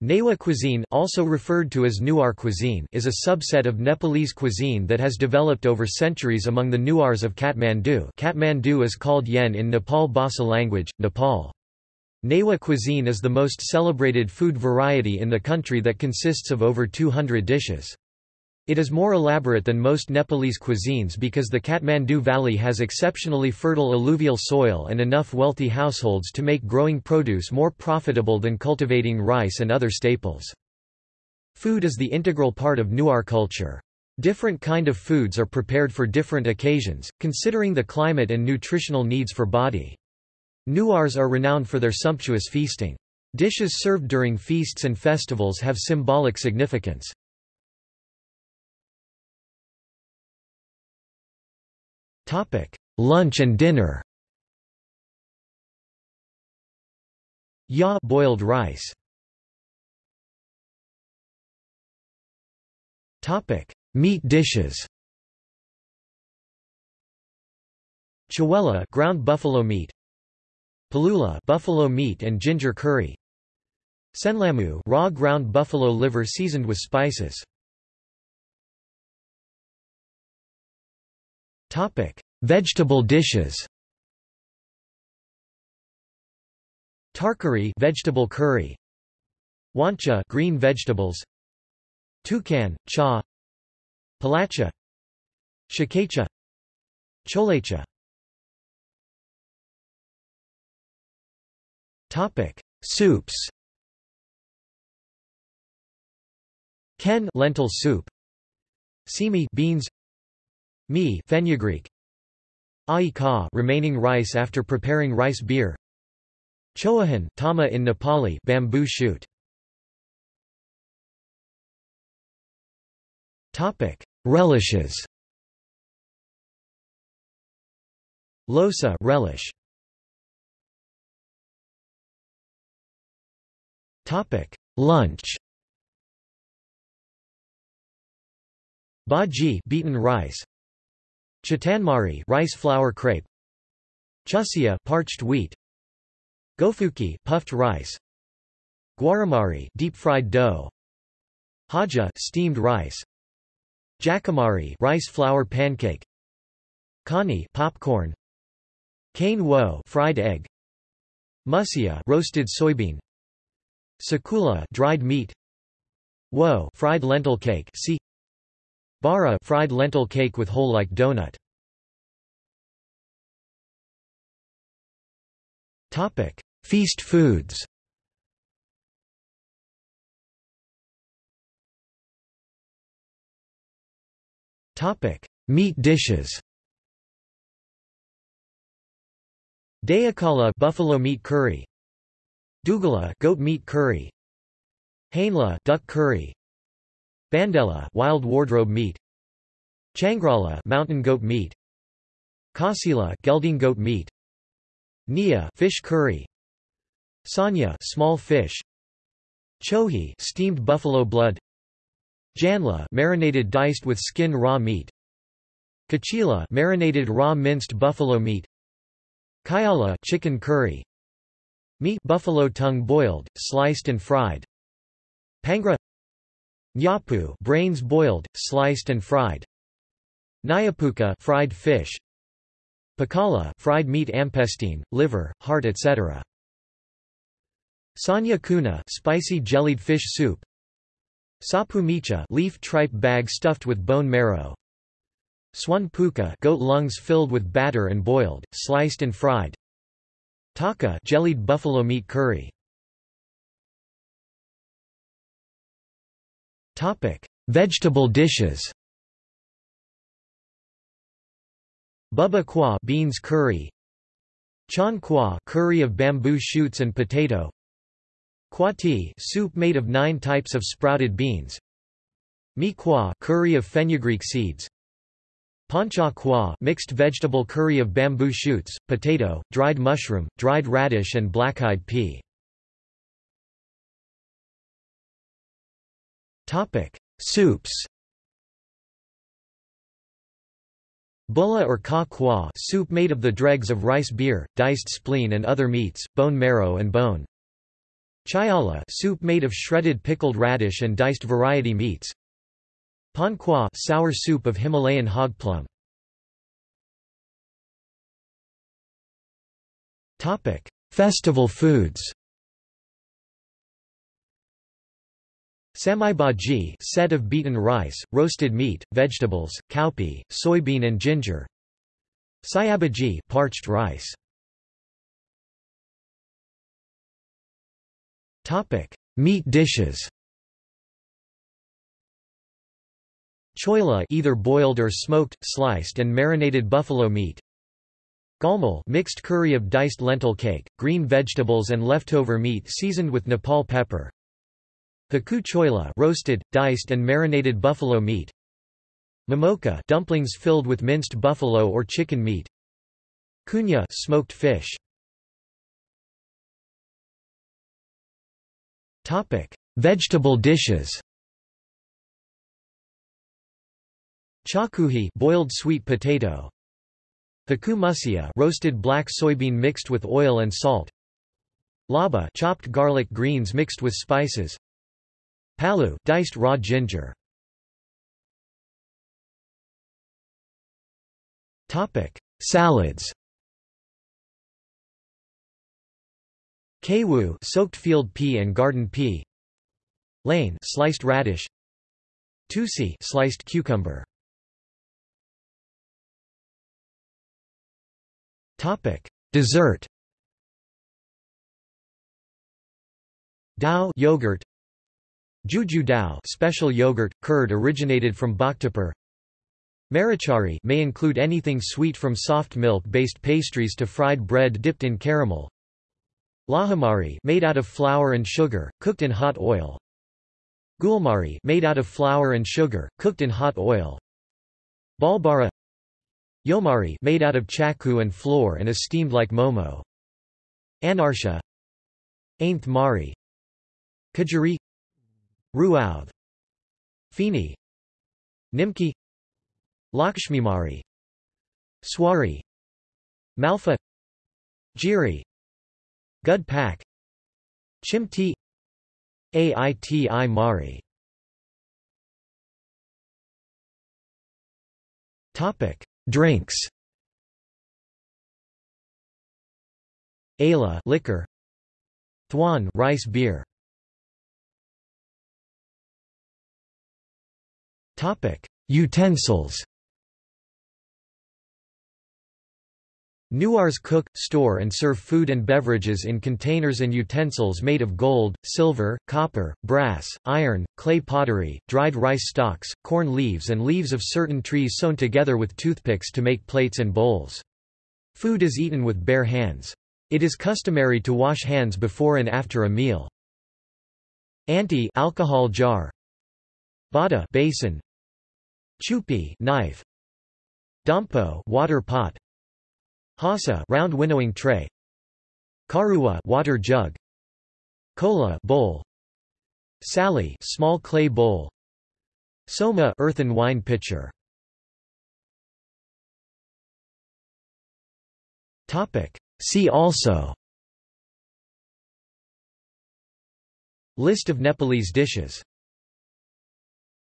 Newa cuisine also referred to as Newar cuisine is a subset of Nepalese cuisine that has developed over centuries among the Newars of Kathmandu Kathmandu is called Yen in Nepal Bhasa language, Nepal. Newa cuisine is the most celebrated food variety in the country that consists of over 200 dishes. It is more elaborate than most Nepalese cuisines because the Kathmandu Valley has exceptionally fertile alluvial soil and enough wealthy households to make growing produce more profitable than cultivating rice and other staples. Food is the integral part of Newar culture. Different kind of foods are prepared for different occasions, considering the climate and nutritional needs for body. Newars are renowned for their sumptuous feasting. Dishes served during feasts and festivals have symbolic significance. Topic: Lunch and dinner. Ya boiled rice. Topic: Meat dishes. Chawela ground buffalo meat. Palula buffalo meat and ginger curry. Senlamu raw ground buffalo liver seasoned with spices. Topic: Vegetable dishes. Tarkari vegetable curry. Wancha green vegetables. Tukan, cha. Palacha. Shikacha. Cholacha. Topic: Soups. Ken lentil soup. Simi beans Mi fenugreek Ai remaining rice after preparing rice beer. Choahan tama in Nepali bamboo shoot. Topic. Relishes. Losa relish. Topic. Lunch. Bhaji beaten rice Chitanmari rice flour crepe. Chusia parched wheat. Gofuki puffed rice. Guaramari deep fried dough. Haja steamed rice. Jakamari rice flour pancake. Kani popcorn. Cane wo fried egg. Musia roasted soybean. Sakula dried meat. Wo fried lentil cake see Bara fried lentil cake with hole like donut. Topic: Feast foods. Topic: Meat dishes. Dayakala buffalo meat curry. Dugala goat meat curry. Hainla duck curry. Bandela wild wardrobe meat. Changrala mountain goat meat. Kasila gelding goat meat. Nia fish curry. Sanya small fish. Chohi steamed buffalo blood. Janla marinated diced with skin raw meat. Kachila marinated raw minced buffalo meat. Kayala chicken curry. Meat buffalo tongue boiled, sliced and fried. Pangra Nyapu brains boiled, sliced and fried. Nyapuka fried fish. Pakala fried meat ampestine, liver, heart etc. Sanya kuna spicy jellied fish soup. Sapu Sapumicha leaf tripe bag stuffed with bone marrow. Swan puka goat lungs filled with batter and boiled, sliced and fried. Taka jellied buffalo meat curry. Vegetable dishes. Bubba kwa beans curry. Chan kwa curry of bamboo shoots and potato. Kwati soup made of 9 types of sprouted beans. Mi kwa curry of fenugreek seeds. Pancha kwa mixed vegetable curry of bamboo shoots, potato, dried mushroom, dried radish and black-eyed pea. Topic: Soups. Bulla or ka kwa soup made of the dregs of rice beer, diced spleen and other meats, bone marrow and bone. Chayala soup made of shredded pickled radish and diced variety meats. Pan kwa sour soup of Himalayan hog plum. Topic: Festival foods. Samai bhaji set of beaten rice, roasted meat, vegetables, cowpea, soybean and ginger. Sayabaji parched rice. Topic: Meat dishes. Choila either boiled or smoked, sliced and marinated buffalo meat. Galmal mixed curry of diced lentil cake, green vegetables and leftover meat seasoned with Nepal pepper. Haku choila roasted, diced and marinated buffalo meat. Mamoka dumplings filled with minced buffalo or chicken meat. Kunya smoked fish. Topic: Vegetable dishes. Chakuhi boiled sweet potato. Haku musia roasted black soybean mixed with oil and salt. Laba chopped garlic greens mixed with spices. Palu diced raw ginger. Topic: Salads. Kawu soaked field pea and garden pea. Lane sliced radish. Tusi sliced cucumber. Topic: Dessert. Dao yogurt. Juju dao special yogurt, curd originated from Bhaktapur. Marichari may include anything sweet from soft milk-based pastries to fried bread dipped in caramel. Lahamari made out of flour and sugar, cooked in hot oil. Gulmari made out of flour and sugar, cooked in hot oil. Balbara Yomari made out of chaku and flour and is steamed like momo. Anarsha Ainth Mari Kajari Ruauth Fini Nimki Lakshmimari Swari Malfa Jiri Gud Pak Chimti Aiti Mari. Topic Drinks. Ayla liquor. Thwan rice beer Topic Utensils Newars cook, store and serve food and beverages in containers and utensils made of gold, silver, copper, brass, iron, clay pottery, dried rice stalks, corn leaves and leaves of certain trees sewn together with toothpicks to make plates and bowls. Food is eaten with bare hands. It is customary to wash hands before and after a meal. Anti alcohol jar Bada basin Chupi knife. Dampo water pot. Hasa round winnowing tray. Karua water jug. Kola bowl. Sali small clay bowl. Soma earthen wine pitcher. Topic. See also. List of Nepalese dishes